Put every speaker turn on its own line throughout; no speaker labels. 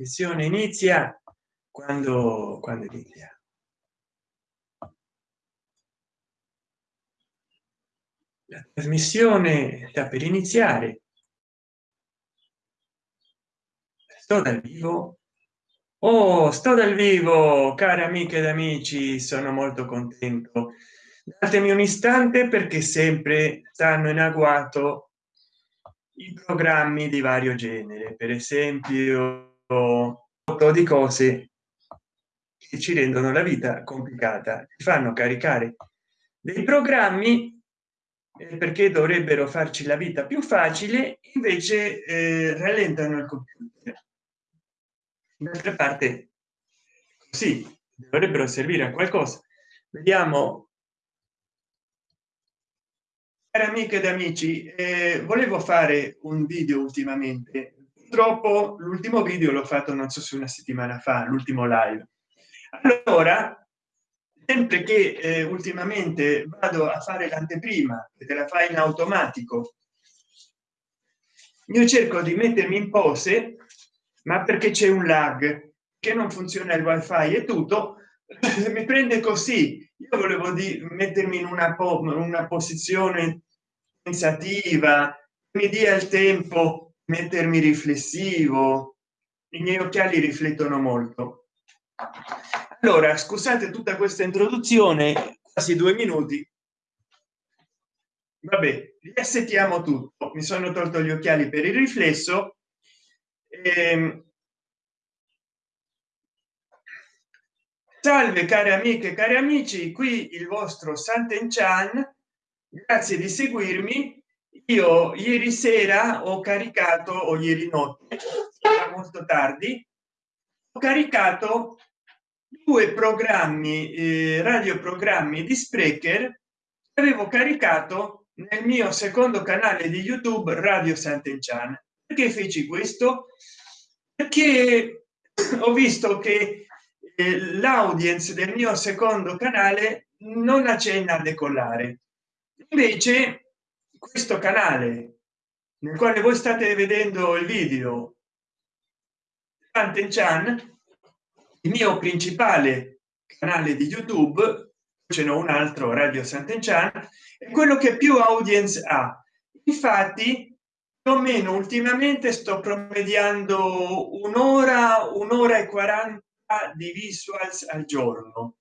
trasmissione inizia quando quando inizia? La trasmissione sta per iniziare. Sto dal vivo. Oh sto dal vivo cari amiche ed amici sono molto contento. Datemi un istante perché sempre stanno in agguato i programmi di vario genere. Per esempio di cose che ci rendono la vita complicata ci fanno caricare dei programmi perché dovrebbero farci la vita più facile invece eh, rallentano il computer. D'altra parte sì dovrebbero servire a qualcosa. Vediamo. Cari amiche ed amici eh, volevo fare un video ultimamente purtroppo l'ultimo video l'ho fatto non so se una settimana fa l'ultimo live. Allora sempre che eh, ultimamente vado a fare l'anteprima che te la fai in automatico io cerco di mettermi in pose ma perché c'è un lag che non funziona il wifi e tutto. Mi prende così. Io volevo di mettermi in una, po una posizione pensativa mi dia il tempo mettermi riflessivo i miei occhiali riflettono molto. Allora scusate tutta questa introduzione quasi due minuti. Vabbè riassettiamo tutto. Mi sono tolto gli occhiali per il riflesso. Ehm, salve cari amiche cari amici qui il vostro santen chan grazie di seguirmi io ieri sera ho caricato o ieri notte molto tardi ho caricato due programmi eh, radioprogrammi di sprecher avevo caricato nel mio secondo canale di youtube radio sant'enchan perché feci questo? Perché ho visto che eh, l'audience del mio secondo canale non accenna a decollare. Invece questo canale nel quale voi state vedendo il video Chan il mio principale canale di youtube ce n'è un altro radio sant'enchan è quello che più audience ha. Infatti più o meno ultimamente sto promediando un'ora un'ora e 40 di visuals al giorno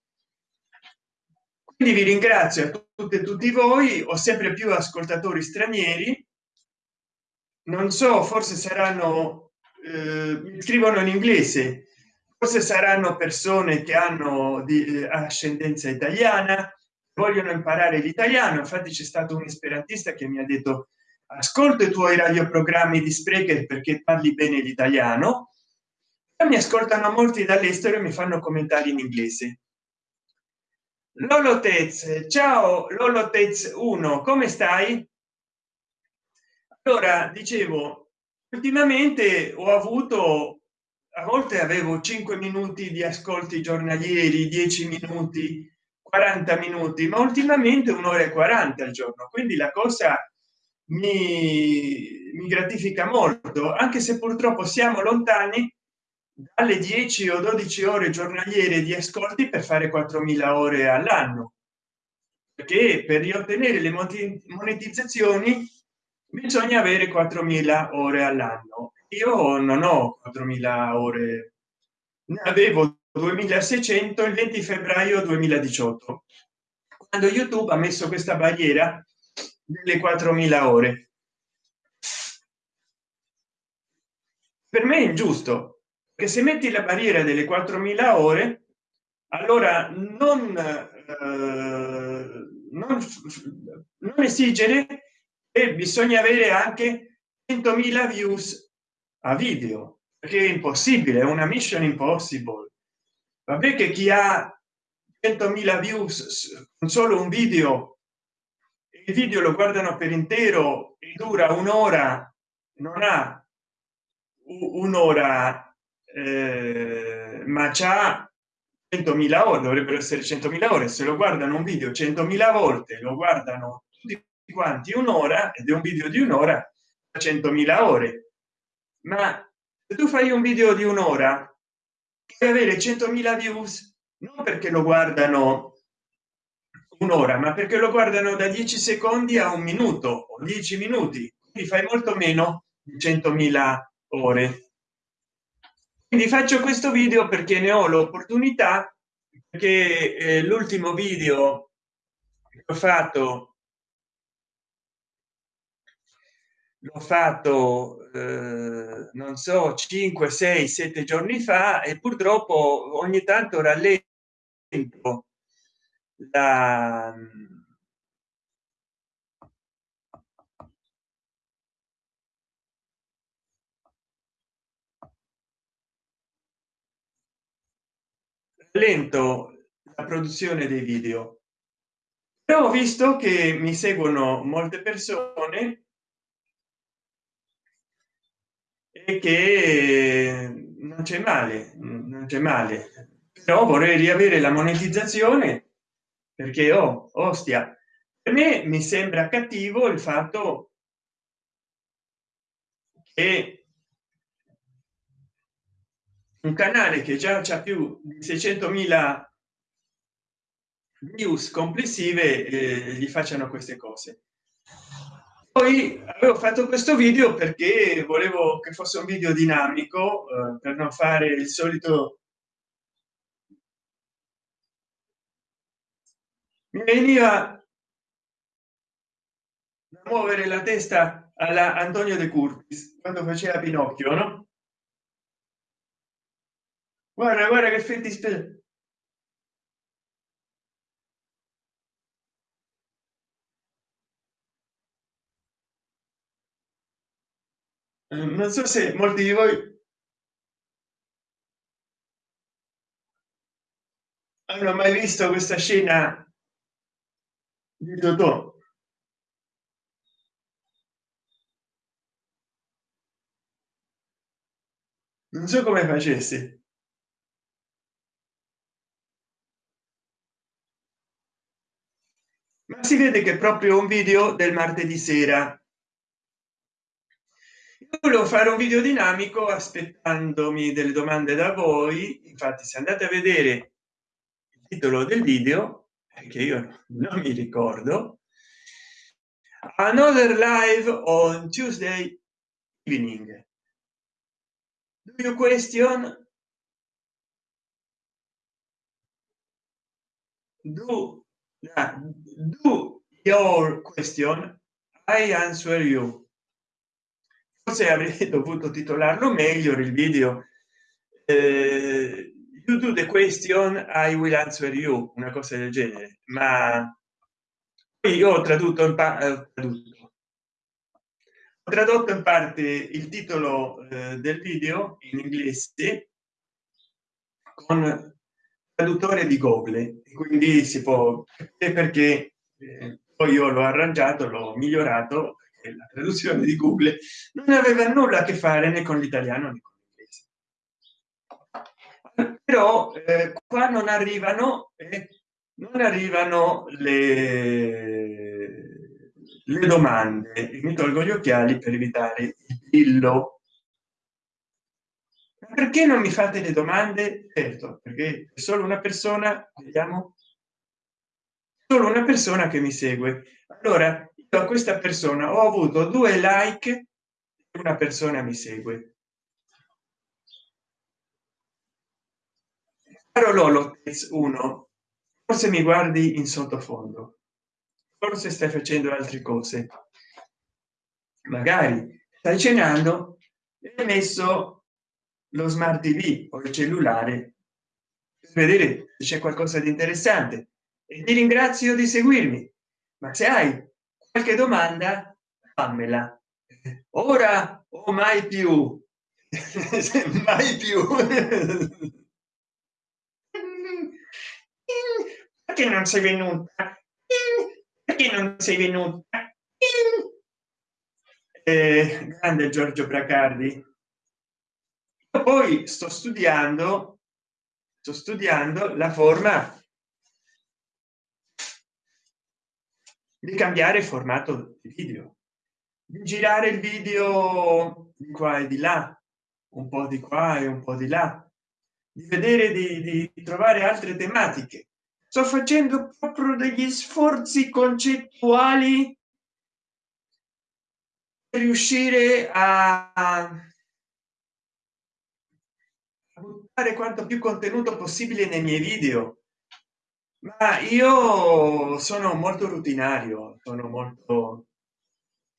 quindi vi ringrazio a tutte e tutti voi ho sempre più ascoltatori stranieri. Non so forse saranno eh, scrivono in inglese. Forse saranno persone che hanno di eh, ascendenza italiana vogliono imparare l'italiano. Infatti c'è stato un esperantista che mi ha detto ascolto i tuoi radioprogrammi di sprecher perché parli bene l'italiano mi ascoltano molti dall'estero e mi fanno commentari in inglese lolotez ciao lolotez 1 come stai? Allora dicevo ultimamente ho avuto a volte avevo 5 minuti di ascolti giornalieri 10 minuti 40 minuti ma ultimamente un'ora e 40 al giorno quindi la cosa mi, mi gratifica molto anche se purtroppo siamo lontani dalle 10 o 12 ore giornaliere di ascolti per fare 4000 ore all'anno. Perché per riottenere le monetizzazioni bisogna avere 4000 ore all'anno. Io non ho 4000 ore. Ne avevo 2600 il 20 febbraio 2018 quando youtube ha messo questa barriera delle 4000 ore. Per me è ingiusto che se metti la barriera delle 4000 ore allora non, eh, non, non esigere e bisogna avere anche 100.000 views a video perché è impossibile è una mission impossible. Vabbè che chi ha 100.000 views con solo un video il video lo guardano per intero e dura un'ora non ha un'ora eh, ma c'ha 100.000 ore dovrebbero essere 100.000 ore se lo guardano un video 100.000 volte lo guardano tutti quanti un'ora ed è un video di un'ora 100.000 ore. Ma se tu fai un video di un'ora puoi avere 100.000 views non perché lo guardano un'ora ma perché lo guardano da 10 secondi a un minuto o 10 minuti quindi fai molto meno di 100.000 ore quindi faccio questo video perché ne ho l'opportunità che eh, l'ultimo video che ho fatto l'ho fatto eh, non so 5 6 7 giorni fa e purtroppo ogni tanto rallento la lento la produzione dei video. Però ho visto che mi seguono molte persone e che non c'è male non c'è male. Però vorrei riavere la monetizzazione perché oh, ostia per me mi sembra cattivo il fatto che un canale che già c'è più di 600.000 news complessive eh, gli facciano queste cose. Poi avevo fatto questo video perché volevo che fosse un video dinamico eh, per non fare il solito mi veniva da muovere la testa alla antonio de curtis quando faceva pinocchio no guarda guarda che effetti speciali non so se molti di voi hanno mai visto questa scena di Totò. non so come facessi ma si vede che proprio un video del martedì sera. Volevo fare un video dinamico aspettandomi delle domande da voi. Infatti se andate a vedere il titolo del video che io non mi ricordo another live on tuesday evening. Do you question? Do uh, do your question i answer you. Forse avrei dovuto titolarlo meglio il video. Eh, you do the question i will answer you una cosa del genere. Ma io ho tradotto in parte ho tradotto in parte il titolo eh, del video in inglese con traduttore di google quindi si può perché eh, poi io l'ho arrangiato l'ho migliorato la traduzione di google non aveva nulla a che fare né con l'italiano né con l'inglese. Però eh, qua non arrivano eh, non arrivano le, le domande. Mi tolgo gli occhiali per evitare il pillo perché non mi fate le domande? Certo perché solo una persona vediamo solo una persona che mi segue. Allora a questa persona ho avuto due like una persona mi segue. Caro lolo 1 forse mi guardi in sottofondo. Forse stai facendo altre cose. Magari stai cenando e messo lo smart tv o il cellulare per vedere se c'è qualcosa di interessante. E ti ringrazio di seguirmi ma se hai qualche domanda fammela. Ora o mai più. Mai più. Perché non sei venuta? Perché non sei venuta? Eh, grande giorgio bracardi poi sto studiando sto studiando la forma di cambiare formato video. Di girare il video di qua e di là un po di qua e un po di là. Di vedere di, di trovare altre tematiche. Sto facendo proprio degli sforzi concettuali per riuscire a, a buttare quanto più contenuto possibile nei miei video. Ma io sono molto rutinario sono molto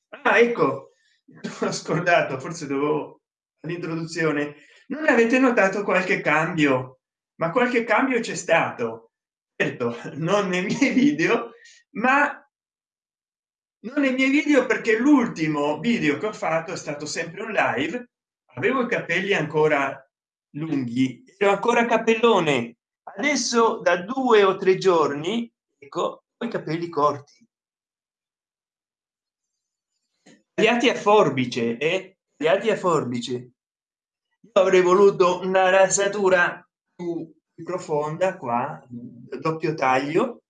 ah, ecco ho scordato forse dovevo all'introduzione non avete notato qualche cambio? Ma qualche cambio c'è stato. Certo non nei miei video ma non nei miei video perché l'ultimo video che ho fatto è stato sempre un live. Avevo i capelli ancora lunghi. Ero ancora capellone. Adesso da due o tre giorni ecco i capelli corti. Tagliati a forbice e eh? tagliati a forbice. Io avrei voluto una rasatura più profonda qua doppio taglio.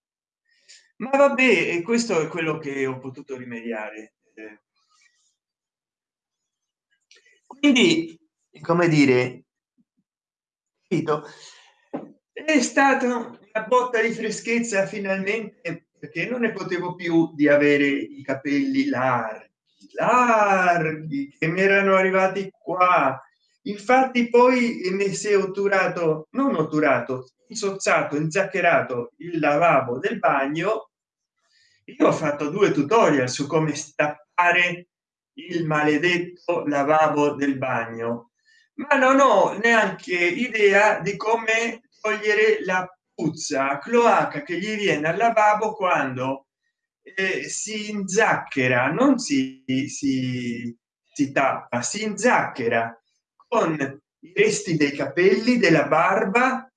Ma vabbè questo è quello che ho potuto rimediare quindi come dire è stata una botta di freschezza finalmente perché non ne potevo più di avere i capelli larghi larghi che mi erano arrivati qua. Infatti poi mi si è otturato non otturato insozzato inzaccherato il lavabo del bagno. Io ho fatto due tutorial su come stappare il maledetto lavabo del bagno ma non ho neanche idea di come togliere la puzza cloaca che gli viene al lavabo quando eh, si inzacchera non si, si si tappa si inzacchera con i resti dei capelli della barba.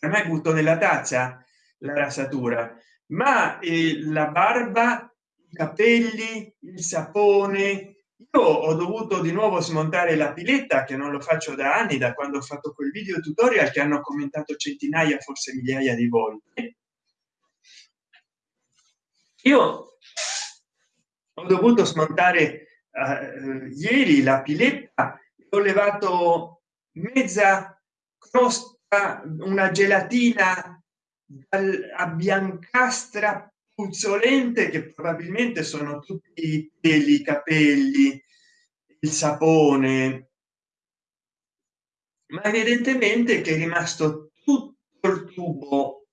Non hai butto nella tazza la rasatura ma eh, la barba i capelli il sapone io ho dovuto di nuovo smontare la piletta che non lo faccio da anni da quando ho fatto quel video tutorial che hanno commentato centinaia forse migliaia di volte. Io ho dovuto smontare uh, ieri la piletta ho levato mezza crosta una gelatina a biancastra puzzolente che probabilmente sono tutti i peli i capelli il sapone. Ma evidentemente che è rimasto tutto il tubo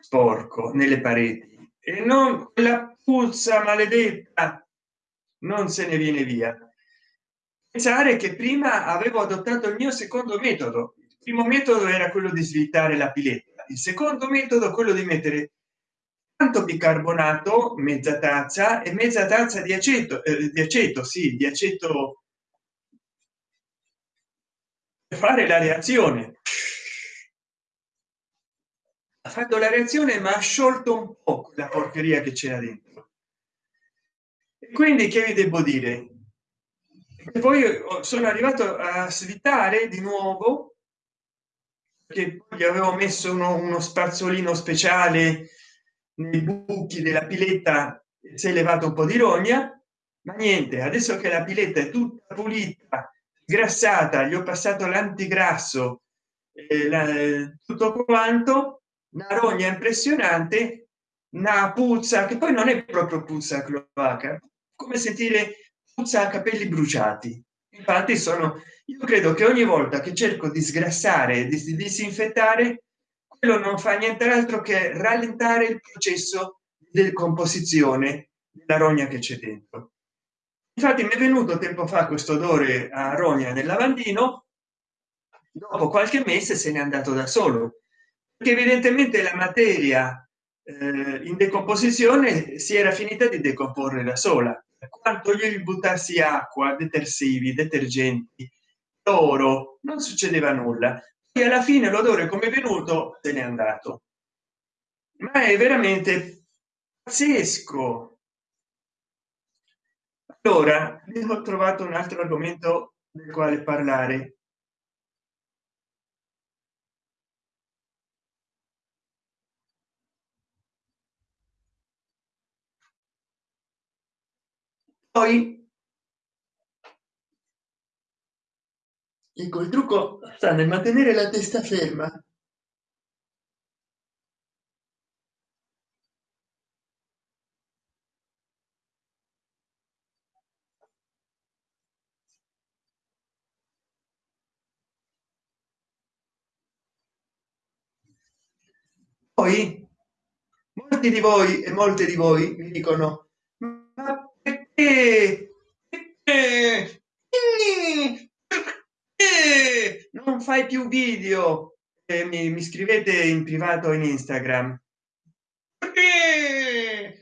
sporco nelle pareti. E non la puzza maledetta non se ne viene via. Pensare che prima avevo adottato il mio secondo metodo. Il primo metodo era quello di svitare la piletta il secondo metodo quello di mettere bicarbonato mezza tazza e mezza tazza di aceto eh, di aceto sì di aceto fare la reazione. Ha fatto la reazione ma ha sciolto un po la porcheria che c'era dentro. E quindi che vi devo dire? E poi sono arrivato a svitare di nuovo che gli avevo messo uno, uno spazzolino speciale nei buchi della piletta si è levato un po di rogna ma niente adesso che la piletta è tutta pulita grassata gli ho passato l'antigrasso eh, la, tutto quanto una rogna impressionante una puzza che poi non è proprio puzza cloaca come sentire puzza capelli bruciati. Infatti sono io credo che ogni volta che cerco di sgrassare di disinfettare quello non fa nient'altro che rallentare il processo di composizione della rogna che c'è dentro. Infatti mi è venuto tempo fa questo odore a rogna nel lavandino. Dopo qualche mese se n'è andato da solo. Perché evidentemente la materia eh, in decomposizione si era finita di decomporre da sola. Quanto gli buttassi acqua detersivi detergenti oro non succedeva nulla e alla fine l'odore come è venuto se n'è andato. Ma è veramente pazzesco. Allora ho trovato un altro argomento del quale parlare. Poi ecco il trucco sta nel mantenere la testa ferma. Poi molti di voi e molte di voi mi dicono ma perché, perché non fai più video e mi, mi scrivete in privato in instagram. Perché?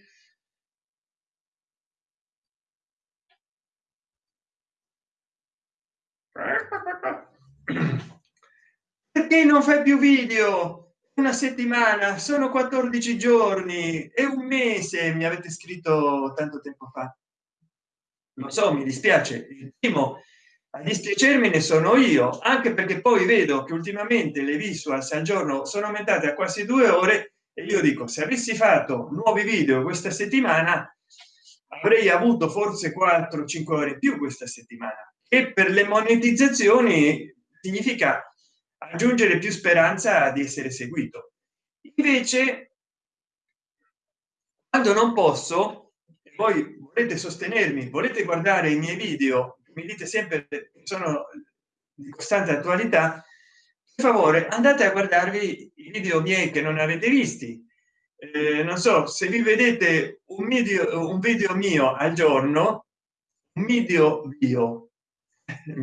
perché non fai più video? Una settimana sono 14 giorni e un mese mi avete scritto tanto tempo fa. Lo so mi dispiace. Il primo a dispiacermi ne sono io anche perché poi vedo che ultimamente le visuals al giorno sono aumentate a quasi due ore e io dico se avessi fatto nuovi video questa settimana avrei avuto forse 4 5 ore in più questa settimana e per le monetizzazioni significa aggiungere più speranza di essere seguito. Invece quando non posso voi volete sostenermi volete guardare i miei video mi dite sempre sono di costante attualità per favore andate a guardarvi i video miei che non avete visti. Eh, non so se vi vedete un video un video mio al giorno un video bio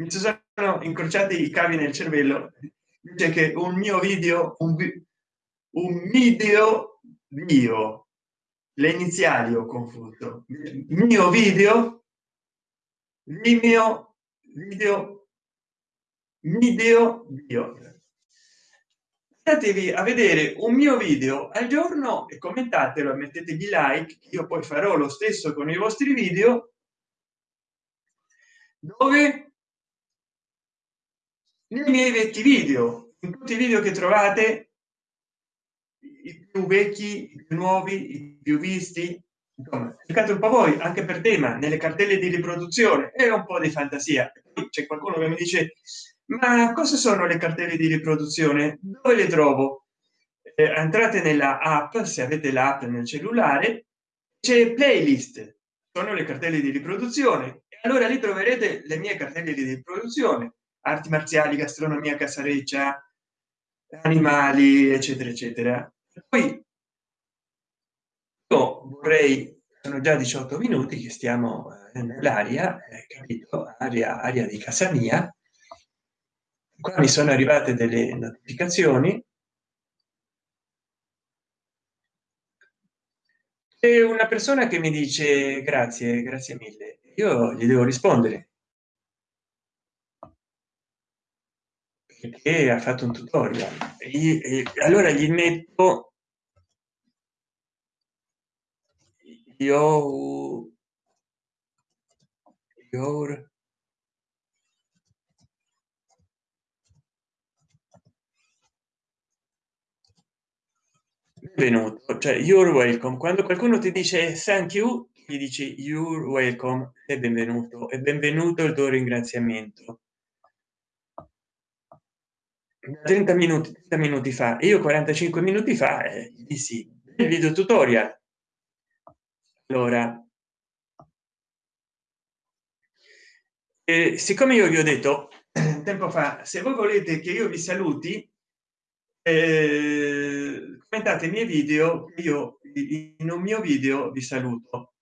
mi sono incrociati i cavi nel cervello dice che un mio video un, un video mio. Le iniziali ho confuso. Mio video mio video video bio andatevi a vedere un mio video al giorno e commentatelo e mettetevi like io poi farò lo stesso con i vostri video dove nei miei vecchi video in tutti i video che trovate i più vecchi i più nuovi i più visti cercate un po voi anche per tema nelle cartelle di riproduzione e un po di fantasia. C'è qualcuno che mi dice ma cosa sono le cartelle di riproduzione? Dove le trovo? Eh, entrate nella app se avete l'app nel cellulare c'è playlist. Sono le cartelle di riproduzione. Allora lì troverete le mie cartelle di riproduzione. Arti marziali gastronomia casareccia animali eccetera eccetera. Poi io vorrei sono già 18 minuti che stiamo eh, nell'aria eh, capito? Aria aria di casa mia. Qua mi sono arrivate delle notificazioni. E una persona che mi dice grazie grazie mille io gli devo rispondere. Perché ha fatto un tutorial. E, e allora gli metto io your benvenuto. Cioè you're welcome. Quando qualcuno ti dice thank you gli dici you're welcome e benvenuto. E benvenuto il tuo ringraziamento. 30 minuti 30 minuti fa. Io 45 minuti fa eh, dissi il video tutorial allora eh, siccome io vi ho detto tempo fa se voi volete che io vi saluti eh, commentate i miei video io in un mio video vi saluto.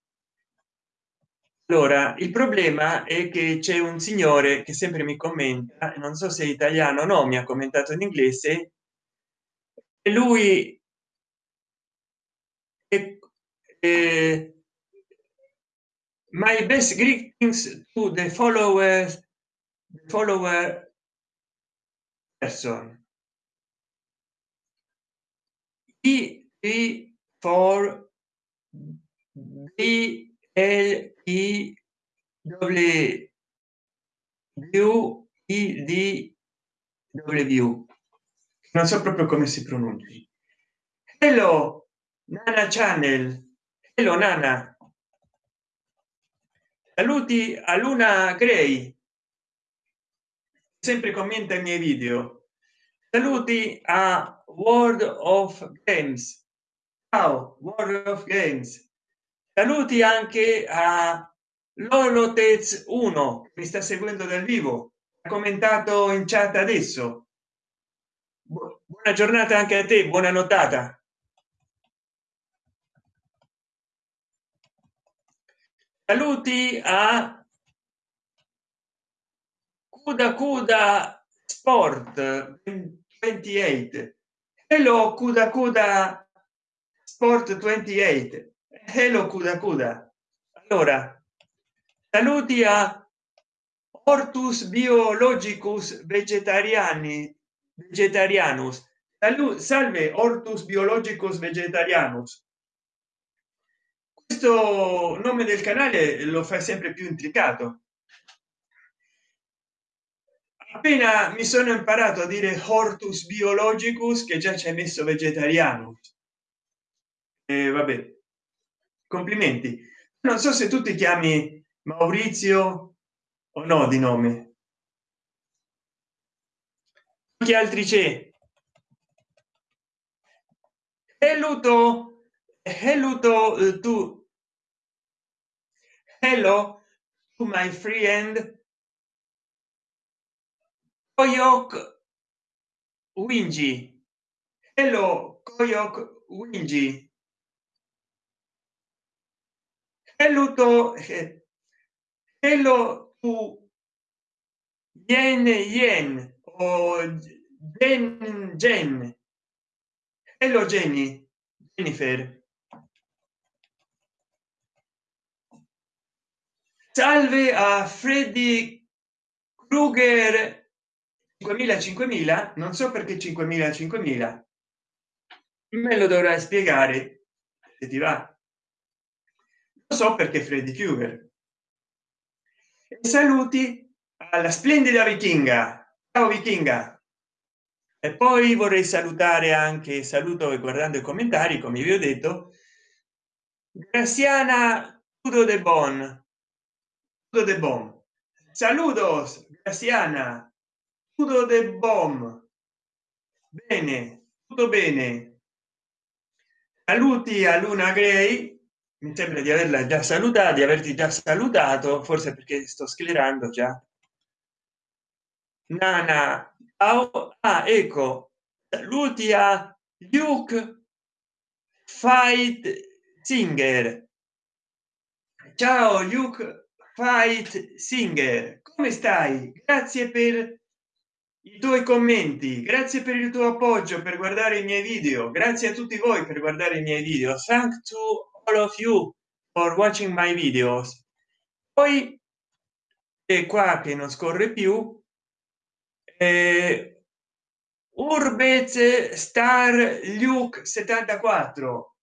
Allora il problema è che c'è un signore che sempre mi commenta non so se è italiano o no mi ha commentato in inglese e lui è, è, my best greetings to the followers follower person. E, e for b l i w i d w. Non so proprio come si pronunci. Hello nana channel. Hello nana saluti a luna gray. Sempre commenta i miei video. Saluti a world of games. Ciao world of games. Saluti anche a lolotez 1 mi sta seguendo dal vivo. Ha commentato in chat adesso. Buona giornata anche a te buona notata saluti a kuda kuda sport 28 hello kuda kuda sport 28 hello kuda kuda. Allora saluti a ortus biologicus vegetariani vegetarianus. Salve ortus biologicus vegetarianus questo nome del canale lo fa sempre più intricato. Appena mi sono imparato a dire hortus biologicus che già ci hai messo vegetariano. E vabbè complimenti. Non so se tu ti chiami maurizio o no di nome. Che altri c'è? Luto. Luto eh, tu hello to my friend. Koyok wingi hello koyok wingi hello to hello to yen yen o den jen. Hello jenny jennifer salve a freddy kruger 5000 5000 non so perché 5000 5000 me lo dovrai spiegare se ti va. Lo so perché freddy krueger. E saluti alla splendida vichinga. Ciao vichinga. E poi vorrei salutare anche saluto e guardando i commentari come vi ho detto graziana tudo de bon de bon saludos graziana tutto de bom. Bene tutto bene. Saluti a luna gray mi sembra di averla già salutata di averti già salutato forse perché sto sclerando già. Nana ah, ecco. Saluti a luke fight singer ciao luke fight singer come stai? Grazie per i tuoi commenti grazie per il tuo appoggio per guardare i miei video grazie a tutti voi per guardare i miei video. Thank to all of you for watching my videos. Poi è qua che non scorre più eh, urbez star luke 74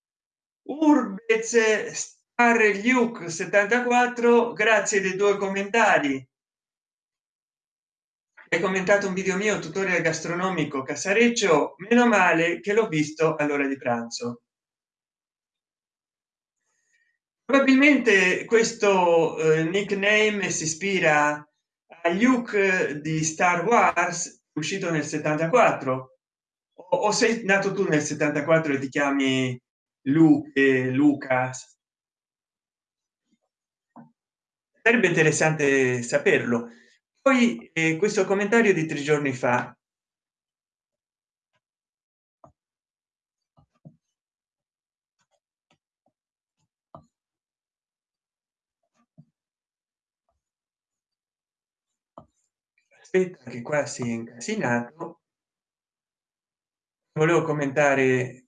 urbez luke 74 grazie dei tuoi commentari. Hai commentato un video mio tutorial gastronomico casareccio. Meno male che l'ho visto all'ora di pranzo. Probabilmente questo eh, nickname si ispira a luke di star wars uscito nel 74 o, o sei nato tu nel 74 e ti chiami luke lucas sarebbe interessante saperlo. Poi eh, questo commentario di tre giorni fa. Aspetta che qua si è incasinato. Volevo commentare.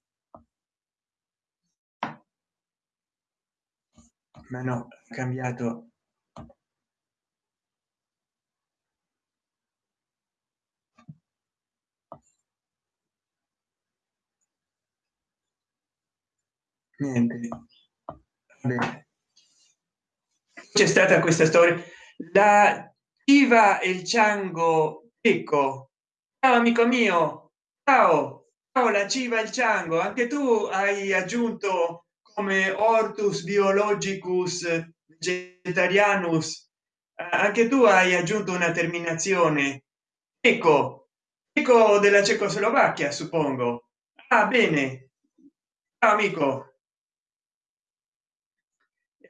Ma no cambiato niente. C'è stata questa storia. La iva e il ciango ecco ciao amico mio. Ciao. Ciao la civa il ciango. Anche tu hai aggiunto come ortus biologicus vegetarianus. Anche tu hai aggiunto una terminazione. Ecco ecco della cecoslovacchia suppongo. Ah bene. Ciao, amico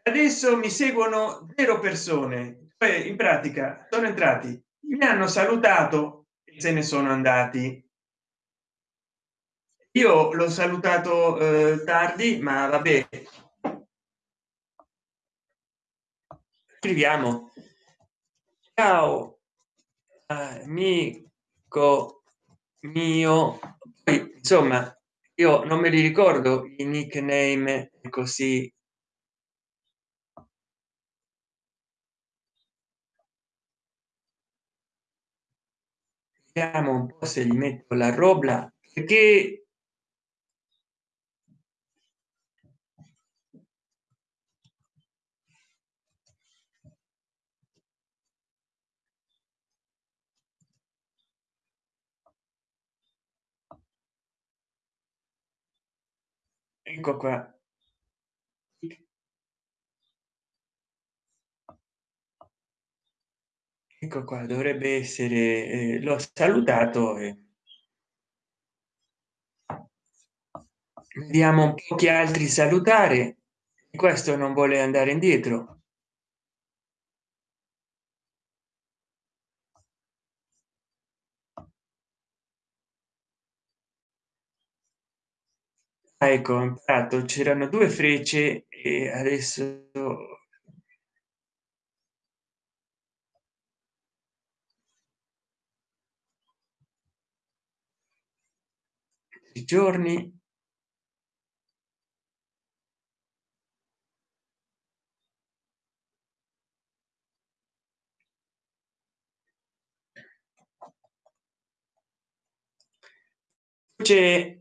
adesso mi seguono zero persone. Cioè in pratica sono entrati. Mi hanno salutato e se ne sono andati. Io l'ho salutato eh, tardi ma vabbè. Scriviamo. Ciao amico mio. Insomma io non me li ricordo i nickname così vediamo un po se gli metto la roba perché ecco qua ecco qua dovrebbe essere eh, l'ho salutato e vediamo un po che altri salutare. Questo non vuole andare indietro. Ah, ecco ho imparato c'erano due frecce e adesso giorni? C'è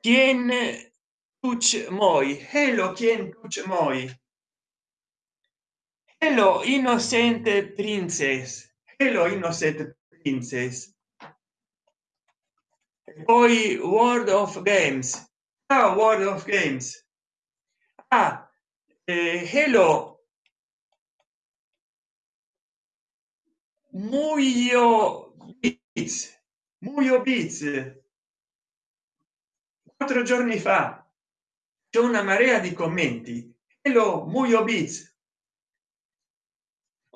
quien tuch moi. Hello quien tuch moi. Hello innocent princess. Hello innocent princess poi world of games. Ah, world of games. Ah, eh, hello muyo bits muyo bits quattro giorni fa c'è una marea di commenti. Hello muyo bits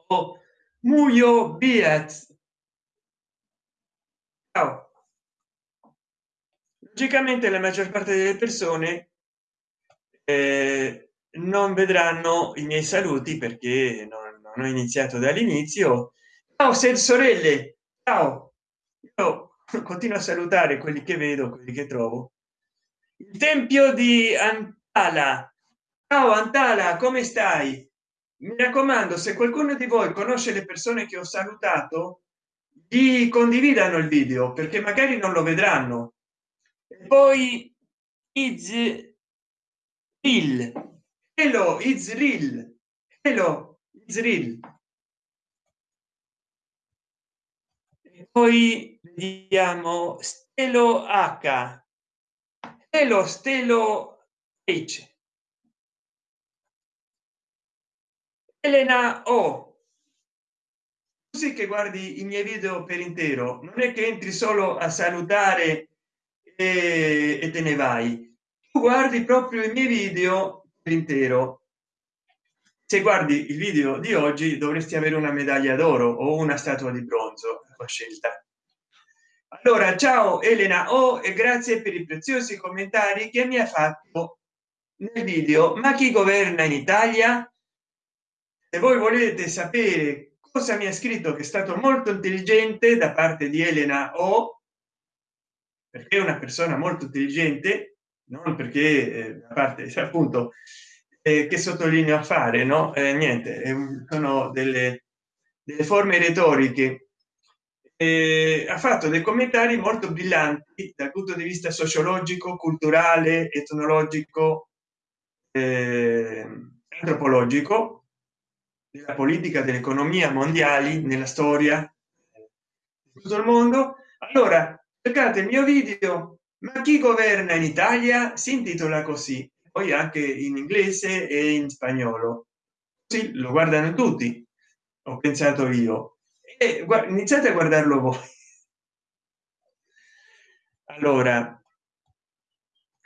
o muyo biat ciao logicamente la maggior parte delle persone eh, non vedranno i miei saluti perché non, non ho iniziato dall'inizio. Ciao se sorelle ciao! Io continuo a salutare quelli che vedo quelli che trovo. Il tempio di antala. Ciao antala come stai? Mi raccomando se qualcuno di voi conosce le persone che ho salutato di condividano il video perché magari non lo vedranno poi is il hello israel hello israel e poi vediamo stelo h. E lo stelo h. Elena o. Così che guardi i miei video per intero. Non è che entri solo a salutare e, te ne vai. Tu guardi proprio i miei video intero. Se guardi il video di oggi dovresti avere una medaglia d'oro o una statua di bronzo a scelta. Allora ciao elena o oh, e grazie per i preziosi commentari che mi ha fatto nel video. Ma chi governa in italia? Se voi volete sapere cosa mi ha scritto che è stato molto intelligente da parte di elena o perché è una persona molto intelligente non perché eh, da parte appunto eh, che sottolineo a fare no? Eh, niente sono delle, delle forme retoriche. Ha fatto dei commentari molto brillanti dal punto di vista sociologico culturale etnologico eh, antropologico della politica dell'economia mondiali nella storia tutto il mondo. Allora cercate il mio video. Ma chi governa in italia? Si intitola così poi anche in inglese e in spagnolo. Sì, lo guardano tutti ho pensato io. E iniziate a guardarlo voi. Allora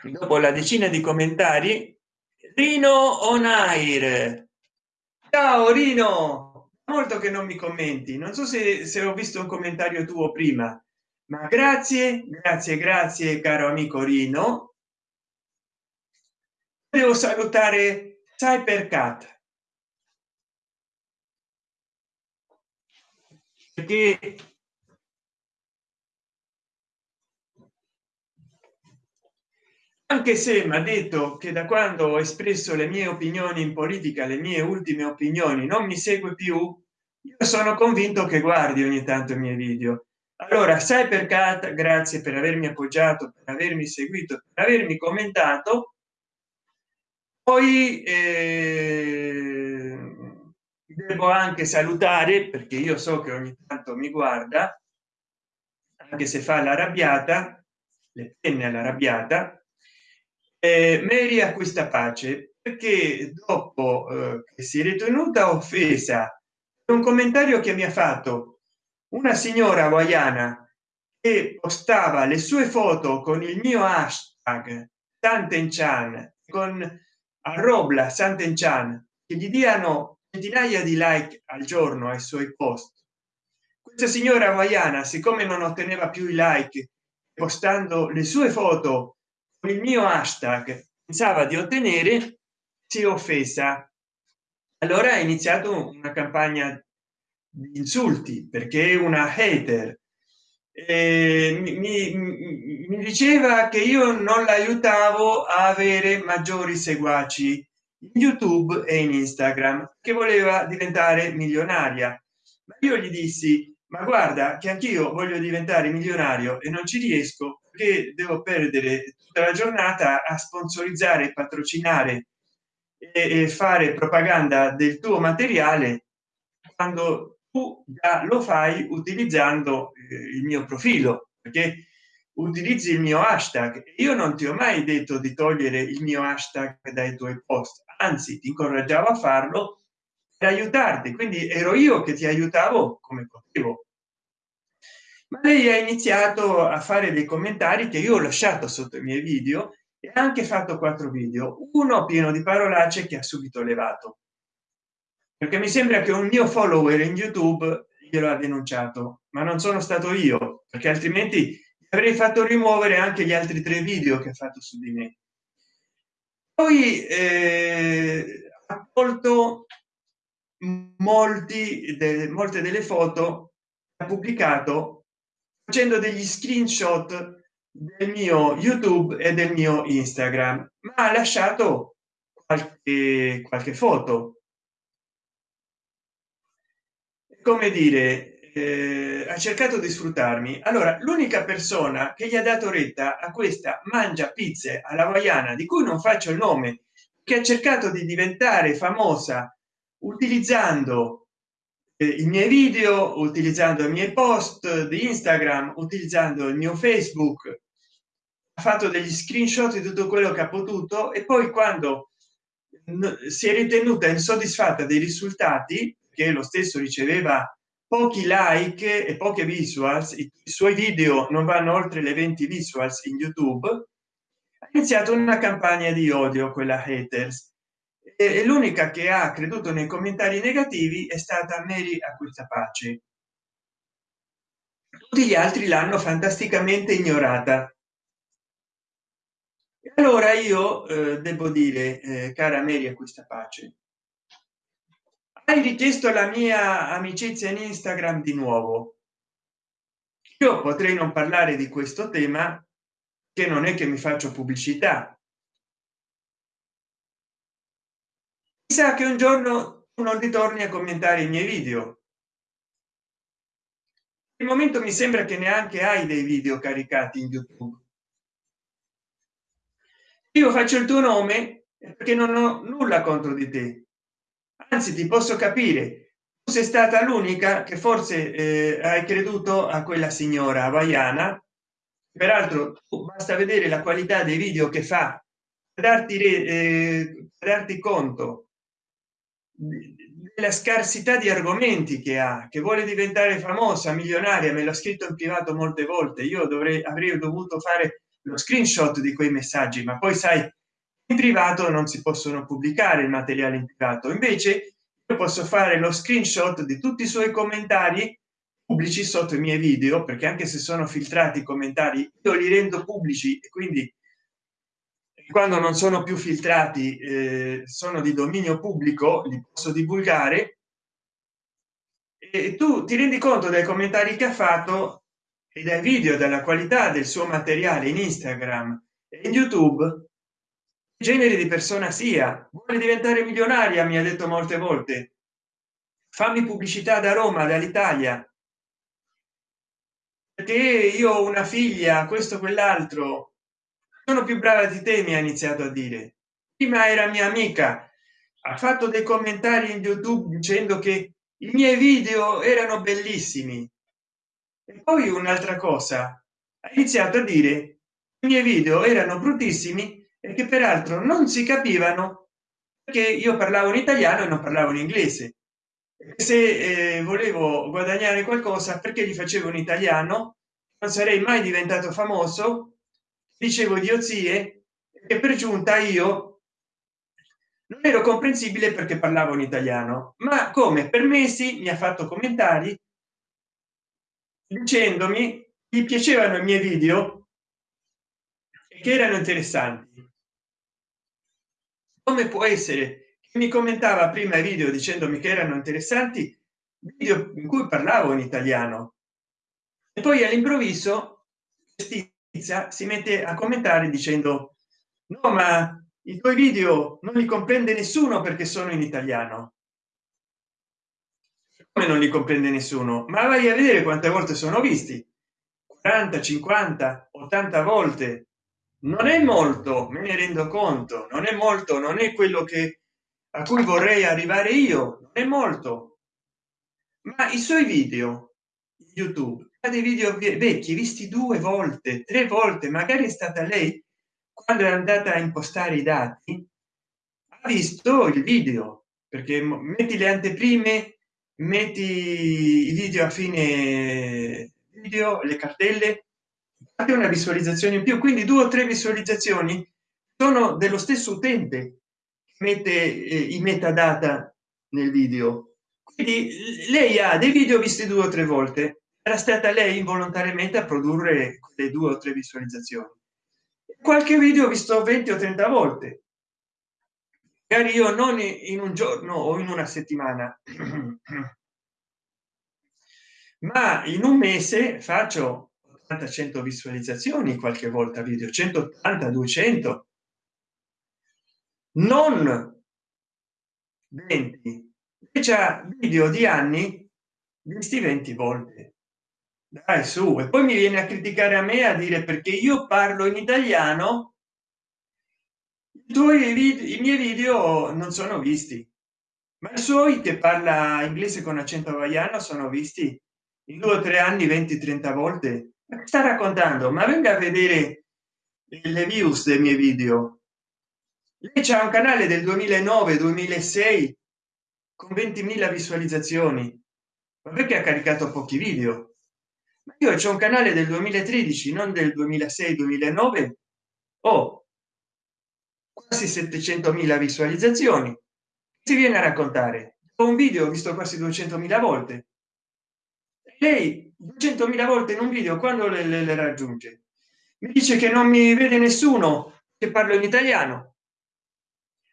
dopo la decina di commentari rino on air ciao rino! Molto che non mi commenti. Non so se, se ho visto un commentario tuo prima ma grazie grazie grazie caro amico rino. Devo salutare cybercat. Perché anche se mi ha detto che da quando ho espresso le mie opinioni in politica le mie ultime opinioni non mi segue più io sono convinto che guardi ogni tanto i miei video allora sai per cat grazie per avermi appoggiato per avermi seguito per avermi commentato. Poi eh, devo anche salutare perché io so che ogni tanto mi guarda anche se fa l'arrabbiata le penne all'arrabbiata eh, Mary acquista pace perché dopo eh, che si è ritenuta offesa un commentario che mi ha fatto una signora hawaiana che postava le sue foto con il mio hashtag Santenchan con arrobla Santenchan che gli diano centinaia di like al giorno ai suoi post. Questa signora hawaiana siccome non otteneva più i like postando le sue foto con il mio hashtag pensava di ottenere si è offesa. Allora ha iniziato una campagna insulti perché è una hater. Eh, mi, mi, diceva che io non l'aiutavo a avere maggiori seguaci in youtube e in instagram che voleva diventare milionaria. Ma io gli dissi ma guarda che anch'io voglio diventare milionario e non ci riesco perché devo perdere tutta la giornata a sponsorizzare patrocinare e fare propaganda del tuo materiale quando tu già lo fai utilizzando eh, il mio profilo perché utilizzi il mio hashtag. Io non ti ho mai detto di togliere il mio hashtag dai tuoi post anzi ti incoraggiavo a farlo per aiutarti quindi ero io che ti aiutavo come potevo. Ma lei ha iniziato a fare dei commentari che io ho lasciato sotto i miei video e anche fatto quattro video. Uno pieno di parolacce che ha subito levato perché mi sembra che un mio follower in youtube glielo ha denunciato ma non sono stato io perché altrimenti avrei fatto rimuovere anche gli altri tre video che ha fatto su di me. Poi eh, ha tolto molti de, molte delle foto ha pubblicato facendo degli screenshot del mio youtube e del mio instagram ma ha lasciato qualche, qualche foto come dire eh, ha cercato di sfruttarmi. Allora l'unica persona che gli ha dato retta a questa mangia pizze alla hawaiana di cui non faccio il nome che ha cercato di diventare famosa utilizzando eh, i miei video utilizzando i miei post di instagram utilizzando il mio facebook ha fatto degli screenshot di tutto quello che ha potuto e poi quando si è ritenuta insoddisfatta dei risultati che lo stesso riceveva pochi like e poche visuals i suoi video non vanno oltre le 20 visuals in youtube ha iniziato una campagna di odio quella haters. E l'unica che ha creduto nei commentari negativi è stata Mary a questa pace tutti gli altri l'hanno fantasticamente ignorata. Allora io eh, devo dire eh, cara Mary a questa pace hai richiesto la mia amicizia in instagram di nuovo. Io potrei non parlare di questo tema che non è che mi faccio pubblicità. Sa che un giorno non ritorni a commentare i miei video. Il momento mi sembra che neanche hai dei video caricati in youtube. Io faccio il tuo nome perché non ho nulla contro di te anzi ti posso capire. Tu sei stata l'unica che forse eh, hai creduto a quella signora hawaiana peraltro basta vedere la qualità dei video che fa darti eh, darti conto la scarsità di argomenti che ha che vuole diventare famosa milionaria me l'ha scritto in privato molte volte. Io dovrei avrei dovuto fare lo screenshot di quei messaggi ma poi sai in privato non si possono pubblicare il materiale in privato. Invece io posso fare lo screenshot di tutti i suoi commentari pubblici sotto i miei video perché anche se sono filtrati i commentari io li rendo pubblici e quindi quando non sono più filtrati eh, sono di dominio pubblico li posso divulgare. E tu ti rendi conto dei commentari che ha fatto e dai video della qualità del suo materiale in instagram e in youtube genere di persona sia. Vuole diventare milionaria mi ha detto molte volte. Fammi pubblicità da roma dall'italia. Perché io ho una figlia questo quell'altro. Sono più brava di te mi ha iniziato a dire. Prima era mia amica. Ha fatto dei commentari in youtube dicendo che i miei video erano bellissimi. E poi un'altra cosa. Ha iniziato a dire i miei video erano bruttissimi che peraltro non si capivano perché io parlavo in italiano e non parlavo in inglese. Se eh, volevo guadagnare qualcosa perché li facevo in italiano? Non sarei mai diventato famoso dicevo idiozie e per giunta io non ero comprensibile perché parlavo in italiano. Ma come? Per mesi mi ha fatto commentari dicendomi gli piacevano i miei video che erano interessanti come può essere che mi commentava prima i video dicendomi che erano interessanti video in cui parlavo in italiano. E poi all'improvviso si mette a commentare dicendo no ma i tuoi video non li comprende nessuno perché sono in italiano. Come non li comprende nessuno? Ma vai a vedere quante volte sono visti. 40 50 80 volte non è molto me ne rendo conto non è molto non è quello che a cui vorrei arrivare io non è molto. Ma i suoi video youtube dei video vecchi visti due volte tre volte magari è stata lei quando è andata a impostare i dati ha visto il video perché metti le anteprime metti i video a fine video le cartelle fate una visualizzazione in più. Quindi due o tre visualizzazioni sono dello stesso utente mette eh, i metadata nel video. Quindi lei ha dei video visti due o tre volte. Era stata lei involontariamente a produrre le due o tre visualizzazioni. Qualche video visto 20 o 30 volte. Magari io non in un giorno o in una settimana. Ma in un mese faccio 80 100 visualizzazioni qualche volta video 180 200 non 20 c'è video di anni visti 20 volte. Dai su. E poi mi viene a criticare a me a dire perché io parlo in italiano tuoi video, i miei video non sono visti. Ma i suoi che parla inglese con accento hawaiano sono visti in due o tre anni 20 30 volte sta raccontando ma venga a vedere le views dei miei video. Lei c'è un canale del 2009 2006 con 20.000 visualizzazioni. Ma perché ha caricato pochi video? Io c'è un canale del 2013 non del 2006 2009 ho quasi 700.000 visualizzazioni. Si viene a raccontare. Un video visto quasi 200.000 volte. Lei 200.000 volte in un video quando le, le, le raggiunge? Mi dice che non mi vede nessuno che parlo in italiano.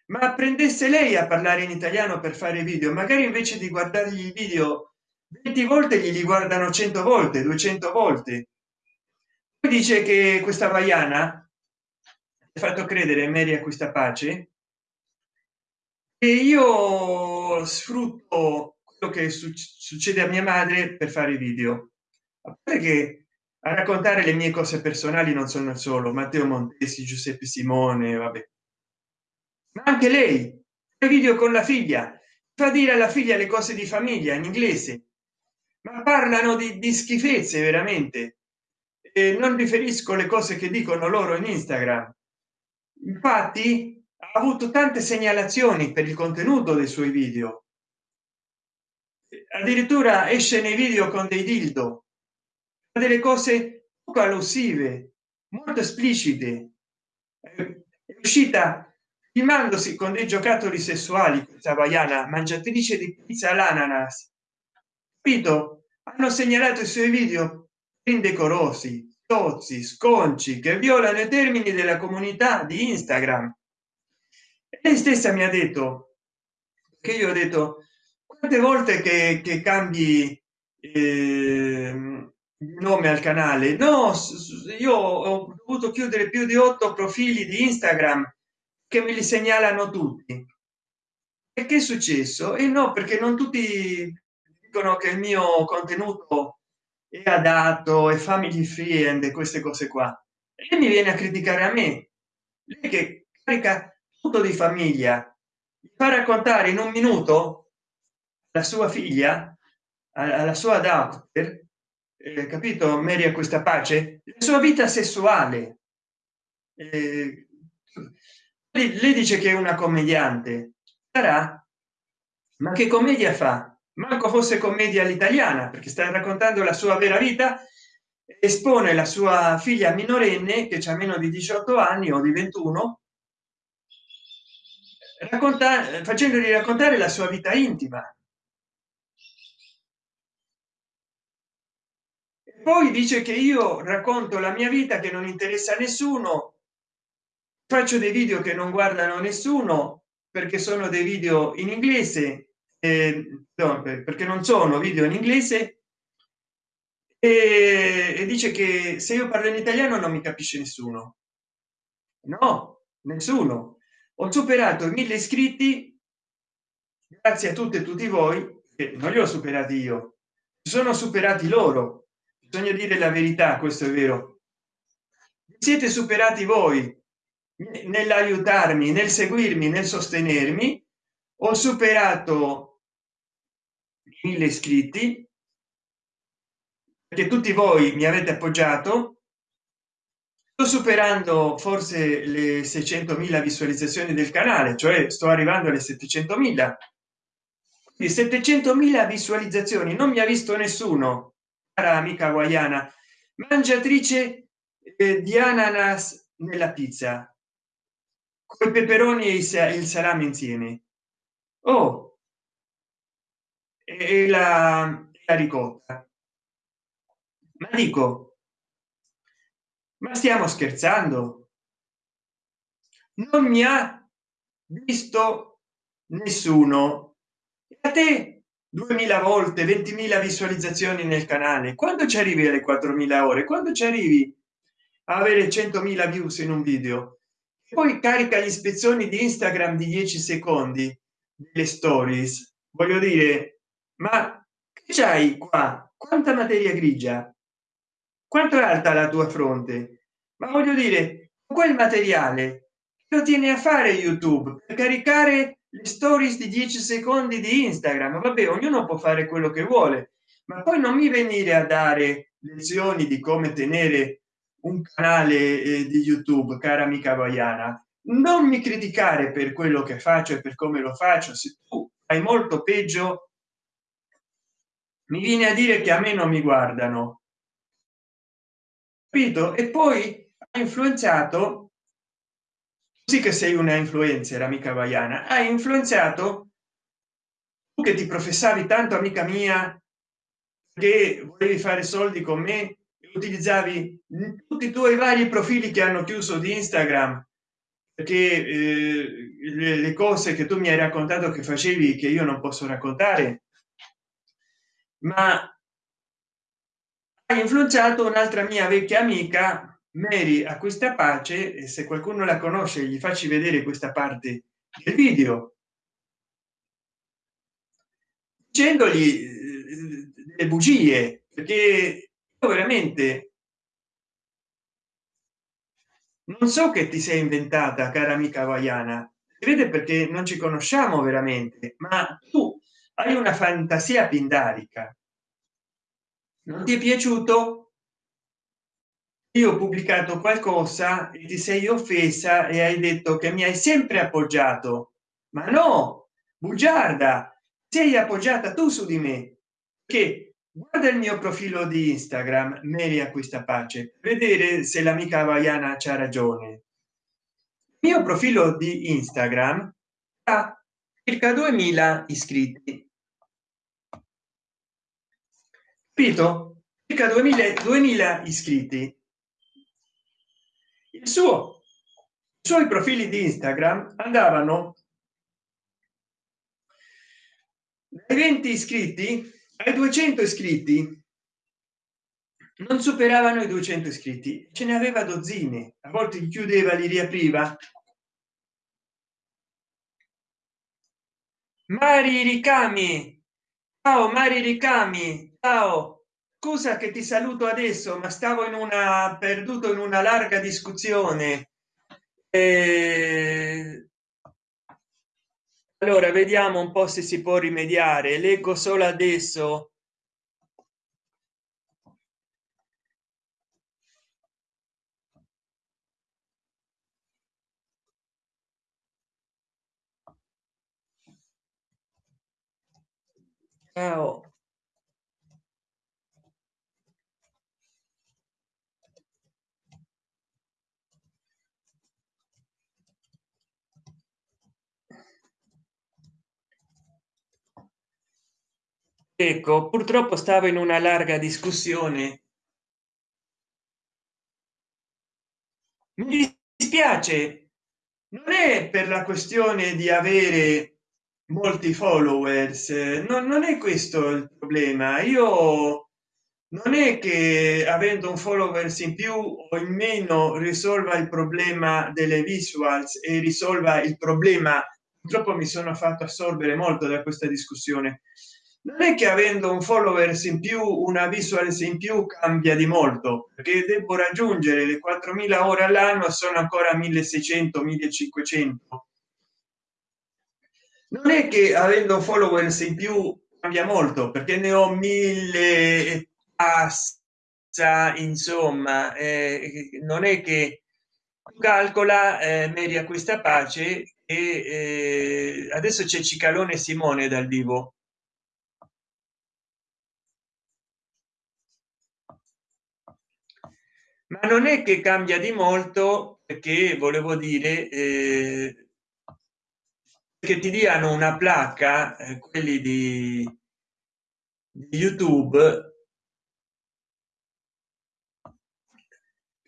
Ma prendesse lei a parlare in italiano per fare video? Magari invece di guardargli i video 20 volte gli guardano 100 volte 200 volte. Poi dice che questa vaiana ha fatto credere Mary a questa pace e io sfrutto quello che succede a mia madre per fare video che a raccontare le mie cose personali non sono solo matteo montesi giuseppe simone vabbè. Ma anche lei video con la figlia fa dire alla figlia le cose di famiglia in inglese ma parlano di, di schifezze veramente. E non riferisco le cose che dicono loro in instagram. Infatti ha avuto tante segnalazioni per il contenuto dei suoi video. Addirittura esce nei video con dei dildo delle cose poco allusive molto esplicite. È uscita filmandosi con dei giocattoli sessuali questa hawaiana mangiatrice di pizza all'ananas. Capito? Hanno segnalato i suoi video indecorosi tozzi sconci che violano i termini della comunità di instagram. Lei stessa mi ha detto che io ho detto quante volte che, che cambi eh, nome al canale. No io ho dovuto chiudere più di otto profili di instagram che me li segnalano tutti. E che è successo? E no perché non tutti dicono che il mio contenuto è adatto e family friend queste cose qua. E mi viene a criticare a me. Lei che carica tutto di famiglia fa raccontare in un minuto la sua figlia alla sua daughter eh, capito Mary a questa pace? La sua vita sessuale. Eh, lei, lei dice che è una commediante. Sarà? Ma che commedia fa? Manco fosse commedia all'italiana perché sta raccontando la sua vera vita espone la sua figlia minorenne che c'ha meno di 18 anni o di 21 racconta facendogli raccontare la sua vita intima poi dice che io racconto la mia vita che non interessa a nessuno. Faccio dei video che non guardano nessuno perché sono dei video in inglese eh, perché non sono video in inglese. E, e dice che se io parlo in italiano non mi capisce nessuno. No nessuno. Ho superato i mille iscritti. Grazie a tutte e tutti voi che non li ho superati io sono superati loro bisogna dire la verità questo è vero. Siete superati voi nell'aiutarmi nel seguirmi nel sostenermi. Ho superato mille iscritti perché tutti voi mi avete appoggiato. Sto superando forse le 600.000 visualizzazioni del canale cioè sto arrivando alle 700.000 di 700.000 visualizzazioni non mi ha visto nessuno cara amica hawaiana mangiatrice eh, di ananas nella pizza con i peperoni e il salame insieme. Oh! E la, la ricotta. Ma dico ma stiamo scherzando? Non mi ha visto nessuno. A te 2000 volte 20.000 visualizzazioni nel canale. Quando ci arrivi alle 4.000 ore? Quando ci arrivi a avere 100.000 views in un video? Poi carica gli ispezioni di instagram di 10 secondi delle stories. Voglio dire ma che c'hai qua? Quanta materia grigia? Quanto è alta la tua fronte? Ma voglio dire quel materiale lo tiene a fare youtube per caricare le stories di 10 secondi di instagram. Vabbè ognuno può fare quello che vuole ma poi non mi venire a dare lezioni di come tenere un canale eh, di youtube cara amica hawaiana non mi criticare per quello che faccio e per come lo faccio se tu hai molto peggio mi viene a dire che a me non mi guardano. Capito? E poi ha influenzato sì che sei una influencer amica hawaiana hai influenzato tu che ti professavi tanto amica mia che volevi fare soldi con me utilizzavi tutti i tuoi vari profili che hanno chiuso di instagram. Perché eh, le cose che tu mi hai raccontato che facevi che io non posso raccontare. Ma hai influenzato un'altra mia vecchia amica Mary a questa pace e se qualcuno la conosce gli facci vedere questa parte del video. Dicendogli eh, le bugie perché veramente non so che ti sei inventata cara amica hawaiana vede perché non ci conosciamo veramente ma tu hai una fantasia pindarica. Non ti è piaciuto io ho pubblicato qualcosa e ti sei offesa e hai detto che mi hai sempre appoggiato. Ma no bugiarda sei appoggiata tu su di me. Che guarda il mio profilo di instagram meri acquista pace vedere se l'amica hawaiana c'ha ragione. Il mio profilo di instagram ha circa 2000 iscritti. Capito? Circa 2000 2000 iscritti il suo i suoi profili di instagram andavano dai 20 iscritti ai 200 iscritti. Non superavano i 200 iscritti. Ce ne aveva dozzine. A volte chiudeva li riapriva. Mari ricami. Ciao mari ricami. Ciao scusa che ti saluto adesso ma stavo in una perduto in una larga discussione. Eh, allora vediamo un po se si può rimediare. Leggo solo adesso. Ciao ecco purtroppo stavo in una larga discussione. Mi dispiace. Non è per la questione di avere molti followers non, non è questo il problema. Io non è che avendo un followers in più o in meno risolva il problema delle visuals e risolva il problema purtroppo mi sono fatto assorbere molto da questa discussione non è che avendo un followers in più una visuals in più cambia di molto perché devo raggiungere le 4000 ore all'anno sono ancora 1600 1500 non è che avendo followers in più cambia molto perché ne ho mille passa insomma eh, non è che calcola eh, media questa pace e eh, adesso c'è cicalone simone dal vivo ma non è che cambia di molto perché volevo dire eh, che ti diano una placca eh, quelli di, di youtube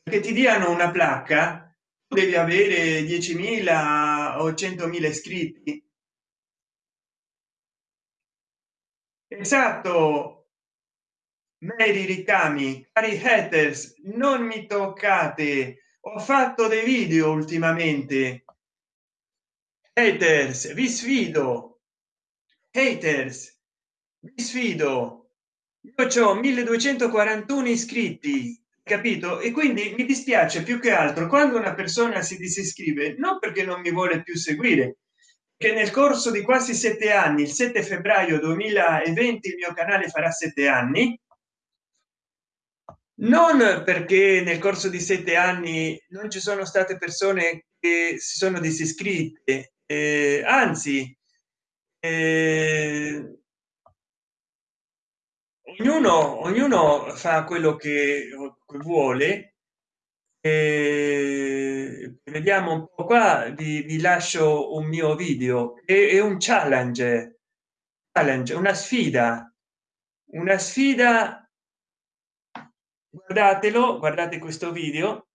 che ti diano una placca devi avere 10.000 o 100.000 iscritti. Esatto Mary ricami cari haters non mi toccate. Ho fatto dei video ultimamente. Haters vi sfido. Haters vi sfido. Io ho 1241 iscritti capito? E quindi mi dispiace più che altro quando una persona si disiscrive non perché non mi vuole più seguire che nel corso di quasi sette anni il 7 febbraio 2020 il mio canale farà sette anni non perché nel corso di sette anni non ci sono state persone che si sono disiscritte eh, anzi eh, ognuno ognuno fa quello che vuole eh, vediamo un po qua vi, vi lascio un mio video è, è un challenge challenge una sfida una sfida guardatelo guardate questo video.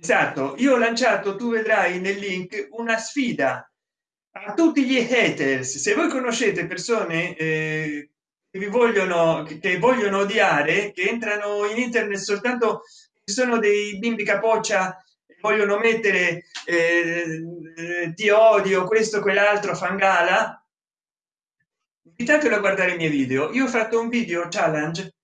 Esatto io ho lanciato tu vedrai nel link una sfida a tutti gli haters. Se voi conoscete persone eh, che vi vogliono che vogliono odiare che entrano in internet soltanto sono dei bimbi capoccia vogliono mettere eh, ti odio questo quell'altro fangala invitatelo a guardare i miei video. Io ho fatto un video challenge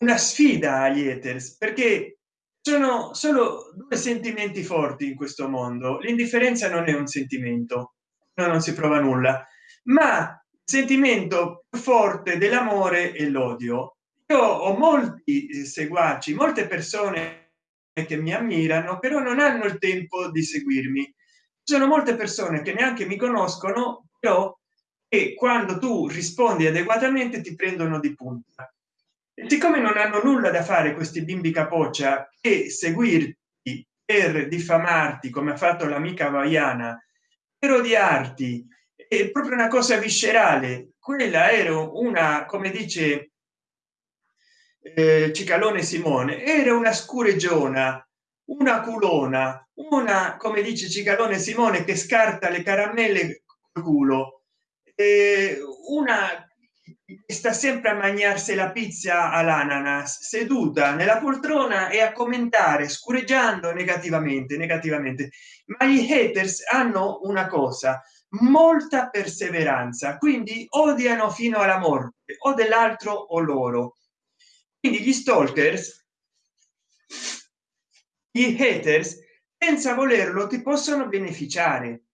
una sfida agli haters perché sono solo due sentimenti forti in questo mondo. L'indifferenza non è un sentimento no, non si prova nulla. Ma sentimento forte dell'amore e l'odio. Io ho molti seguaci molte persone che mi ammirano però non hanno il tempo di seguirmi. Ci sono molte persone che neanche mi conoscono però e quando tu rispondi adeguatamente ti prendono di punta. E siccome non hanno nulla da fare questi bimbi capoccia e seguirti per diffamarti come ha fatto l'amica vaiana per odiarti è proprio una cosa viscerale. Quella era una come dice eh, cicalone simone era una scureggiona una culona una come dice cicalone simone che scarta le caramelle col culo. Eh, una sta sempre a mangiarsi la pizza all'ananas seduta nella poltrona e a commentare scureggiando negativamente negativamente. Ma gli haters hanno una cosa molta perseveranza quindi odiano fino alla morte o dell'altro o loro quindi gli stalkers gli haters senza volerlo ti possono beneficiare.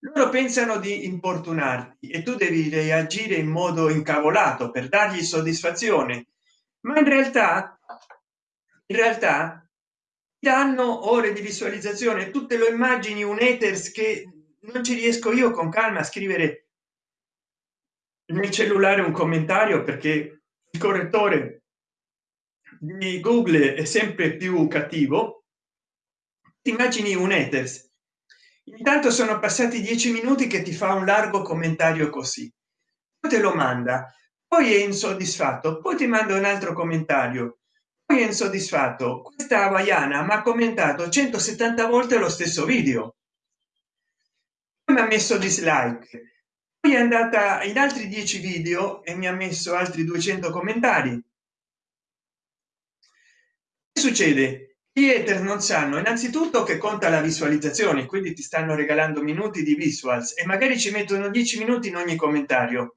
Loro pensano di importunarti e tu devi reagire in modo incavolato per dargli soddisfazione ma in realtà in realtà danno ore di visualizzazione tutte lo immagini un haters che non ci riesco io con calma a scrivere nel cellulare un commentario perché correttore di google è sempre più cattivo. Immagini un haters intanto sono passati dieci minuti che ti fa un largo commentario così. Te lo manda. Poi è insoddisfatto. Poi ti manda un altro commentario. Poi è insoddisfatto. Questa hawaiana mi ha commentato 170 volte lo stesso video. Mi ha messo dislike poi è andata in altri dieci video e mi ha messo altri 200 commentari. Succede? Gli non sanno innanzitutto che conta la visualizzazione quindi ti stanno regalando minuti di visuals e magari ci mettono 10 minuti in ogni commentario.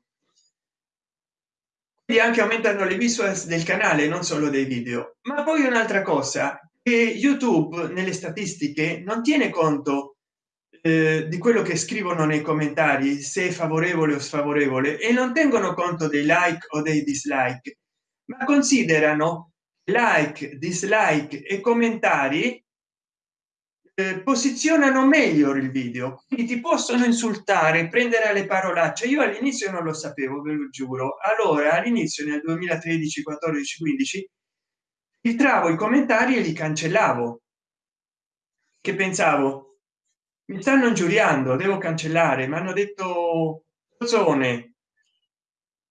E anche aumentano le visuals del canale non solo dei video. Ma poi un'altra cosa che youtube nelle statistiche non tiene conto eh, di quello che scrivono nei commentari se è favorevole o sfavorevole e non tengono conto dei like o dei dislike ma considerano like dislike e commentari eh, posizionano meglio il video. Quindi ti possono insultare prendere le parolacce. Io all'inizio non lo sapevo ve lo giuro. Allora all'inizio nel 2013 14 15 filtravo i commentari e li cancellavo. Che pensavo mi stanno ingiuriando devo cancellare mi hanno detto zone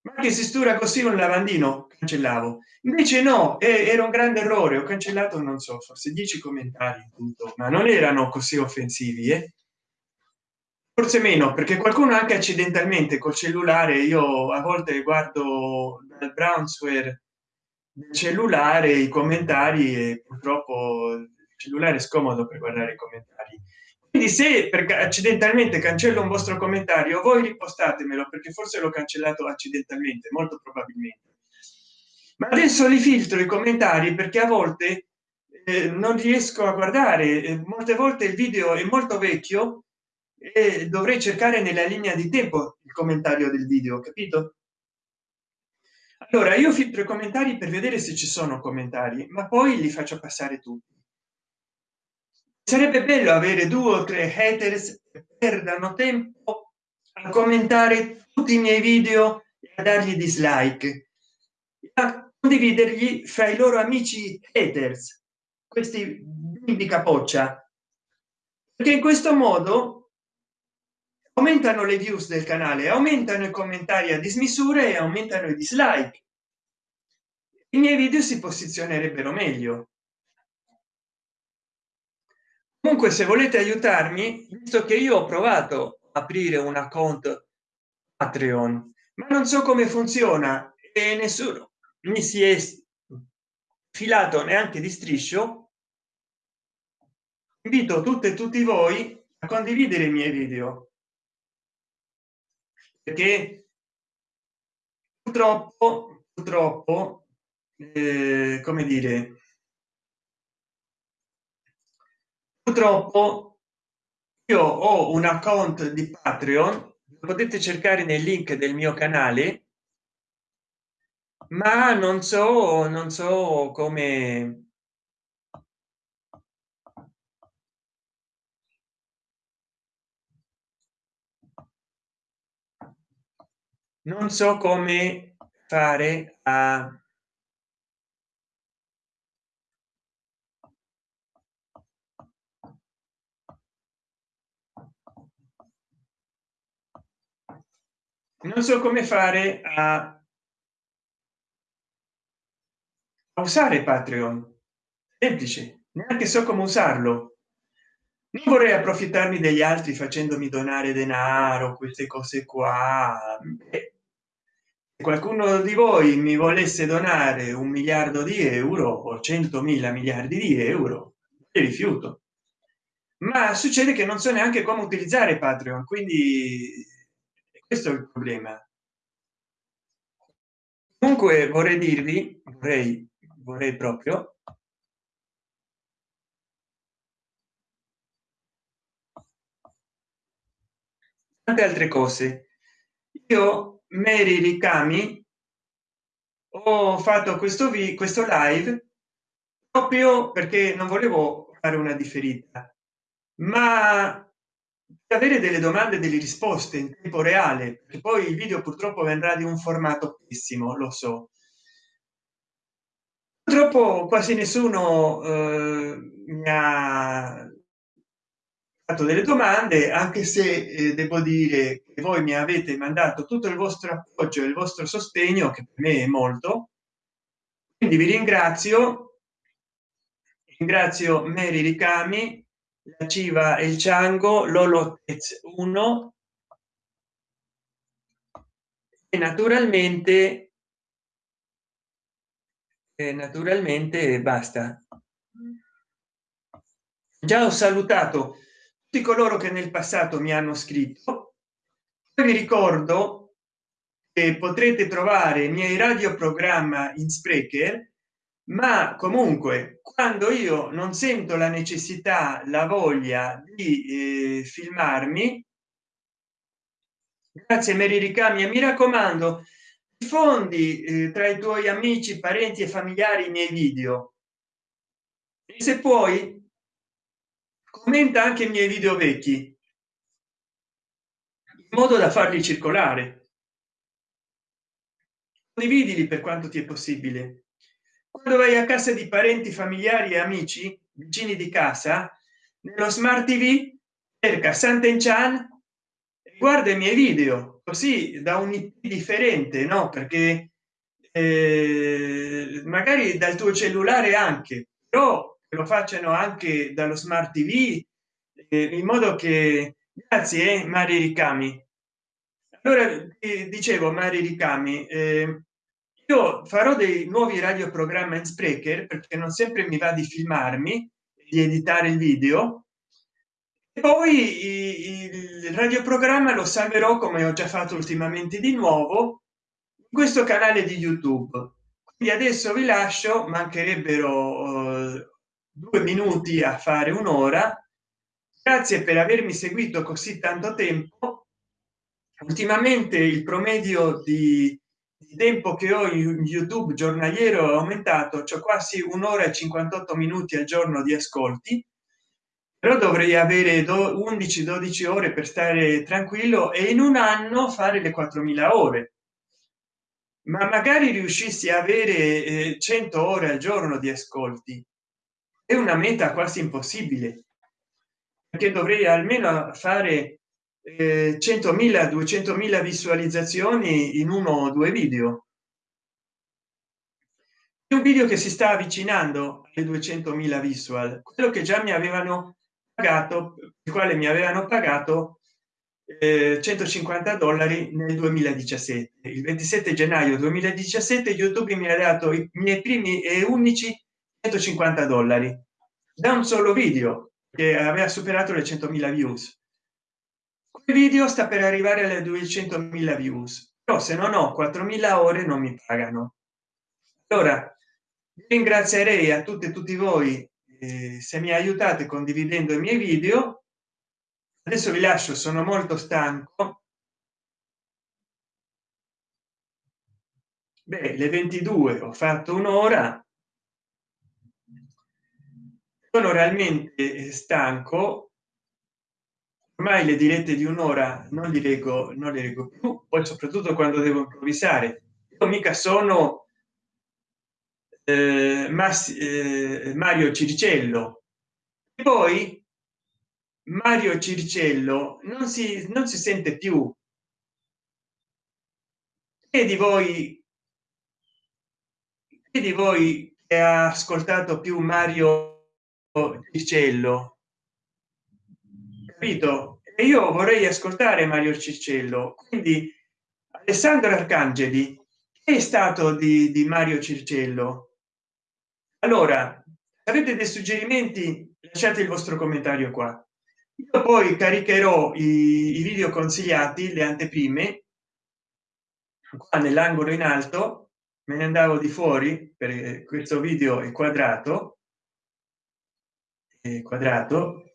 ma che si stura così un lavandino? Cancellavo. Invece no era un grande errore ho cancellato non so forse 10 commentari tutto ma non erano così offensivi eh? forse meno perché qualcuno anche accidentalmente col cellulare io a volte guardo dal brownsware del cellulare i commentari e purtroppo il cellulare è scomodo per guardare i commentari quindi se perché accidentalmente cancello un vostro commentario voi ripostatemelo perché forse l'ho cancellato accidentalmente molto probabilmente. Ma adesso li filtro i commentari perché a volte eh, non riesco a guardare eh, molte volte il video è molto vecchio e dovrei cercare nella linea di tempo il commentario del video capito? Allora io filtro i commentari per vedere se ci sono commentari ma poi li faccio passare tutti sarebbe bello avere due o tre haters che perdano tempo a commentare tutti i miei video e a dargli dislike a condividergli fra i loro amici haters questi bimbi capoccia. Perché in questo modo aumentano le views del canale aumentano i commentari a dismisura e aumentano i dislike. I miei video si posizionerebbero meglio comunque se volete aiutarmi visto che io ho provato a aprire un account patreon ma non so come funziona e nessuno mi si è filato neanche di striscio invito tutte e tutti voi a condividere i miei video. Perché purtroppo purtroppo eh, come dire purtroppo io ho un account di patreon potete cercare nel link del mio canale ma non so non so come non so come fare a non so come fare a usare patreon. Semplice neanche so come usarlo. Non vorrei approfittarmi degli altri facendomi donare denaro queste cose qua. Beh, qualcuno di voi mi volesse donare un miliardo di euro o centomila miliardi di euro rifiuto. Ma succede che non so neanche come utilizzare patreon quindi questo è il problema. Comunque vorrei dirvi vorrei vorrei proprio tante altre cose. Io meri ricami ho fatto questo vi questo live proprio perché non volevo fare una differita ma avere delle domande delle risposte in tempo reale che poi il video purtroppo vendrà di un formato pessimo lo so. Purtroppo quasi nessuno eh, mi ha fatto delle domande anche se eh, devo dire che voi mi avete mandato tutto il vostro appoggio e il vostro sostegno che per me è molto. Quindi vi ringrazio. Ringrazio mary ricami la civa e il ciango lolo 1 e naturalmente e naturalmente basta. Già ho salutato tutti coloro che nel passato mi hanno scritto. Vi ricordo che potrete trovare i miei radioprogramma in sprecher ma comunque quando io non sento la necessità la voglia di eh, filmarmi grazie meri ricami e mi raccomando diffondi eh, tra i tuoi amici parenti e familiari i miei video. E se puoi commenta anche i miei video vecchi in modo da farli circolare. Condividili per quanto ti è possibile quando vai a casa di parenti familiari e amici vicini di casa nello smart tv cerca Sant'Enchan guarda i miei video così da un IP differente no? Perché eh, magari dal tuo cellulare anche però lo facciano anche dallo smart tv eh, in modo che grazie eh, mari ricami. Allora eh, dicevo mari ricami eh, io farò dei nuovi radioprogramma in sprecher perché non sempre mi va di filmarmi di editare il video. E poi il radioprogramma lo salverò come ho già fatto ultimamente di nuovo in questo canale di youtube. Quindi adesso vi lascio mancherebbero eh, due minuti a fare un'ora. Grazie per avermi seguito così tanto tempo. Ultimamente il promedio di tempo che ho in youtube giornaliero è aumentato cioè quasi un'ora e 58 minuti al giorno di ascolti però dovrei avere 11 12 ore per stare tranquillo e in un anno fare le 4000 ore. Ma magari riuscissi a avere 100 eh, ore al giorno di ascolti. È una meta quasi impossibile perché dovrei almeno fare eh, 100.000 200.000 visualizzazioni in uno o due video. Un video che si sta avvicinando alle 200.000 visual quello che già mi avevano pagato il quale mi avevano pagato eh, 150 dollari nel 2017 il 27 gennaio 2017 youtube mi ha dato i miei primi e unici 150 dollari. Da un solo video che aveva superato le 100.000 views video sta per arrivare alle 200.000 views però se non ho 4.000 ore non mi pagano. Allora ringrazierei a tutte e tutti voi eh, se mi aiutate condividendo i miei video. Adesso vi lascio sono molto stanco. Beh, le 22 ho fatto un'ora. Sono realmente stanco ormai le dirette di un'ora non li leggo non li leggo più. Poi soprattutto quando devo improvvisare. Io mica sono eh, Massi, eh, mario circello e poi mario circello non si non si sente più. E di voi e di voi che ha ascoltato più mario circello capito? E io vorrei ascoltare mario circello. Quindi alessandro arcangeli è stato di, di mario circello? Allora avete dei suggerimenti? Lasciate il vostro commentario qua. Io poi caricherò i, i video consigliati le anteprime qua nell'angolo in alto. Me ne andavo di fuori per questo video è quadrato. È quadrato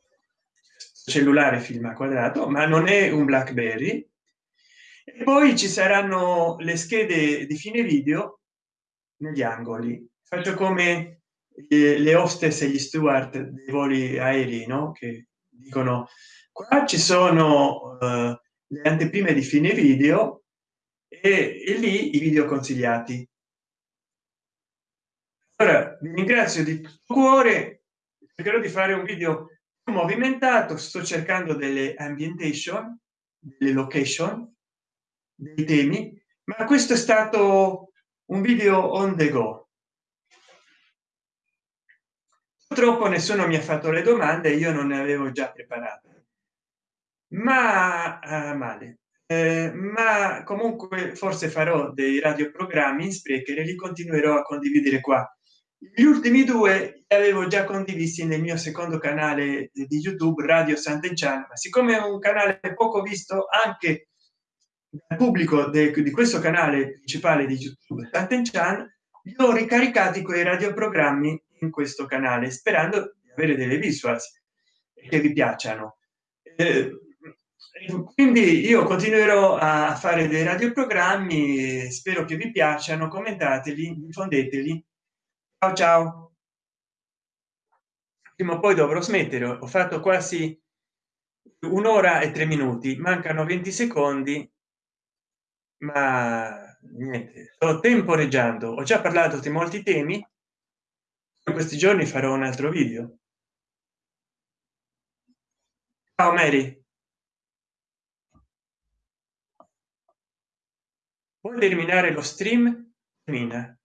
cellulare filma quadrato ma non è un blackberry. E poi ci saranno le schede di fine video negli angoli. Faccio come le hostess e gli steward dei voli aerei no? che dicono qua ci sono uh, le anteprime di fine video e, e lì i video consigliati. Ora vi ringrazio di cuore. Cercherò di fare un video movimentato sto cercando delle ambientation delle location dei temi ma questo è stato un video on the go. Purtroppo nessuno mi ha fatto le domande io non ne avevo già preparate. Ma uh, male. Eh, ma comunque forse farò dei radioprogrammi in sprecher e li continuerò a condividere qua gli ultimi due li avevo già condivisi nel mio secondo canale di youtube radio sant'enchan ma siccome è un canale poco visto anche dal pubblico de, di questo canale principale di youtube sant'enchan li ho ricaricati quei radioprogrammi in questo canale sperando di avere delle visuals che vi piacciono. Eh, quindi io continuerò a fare dei radioprogrammi spero che vi piacciono commentateli diffondeteli ciao ciao. Prima o poi dovrò smettere ho fatto quasi un'ora e tre minuti mancano 20 secondi ma niente sto temporeggiando ho già parlato di molti temi in questi giorni farò un altro video. Ciao mary. Puoi terminare lo stream? Termina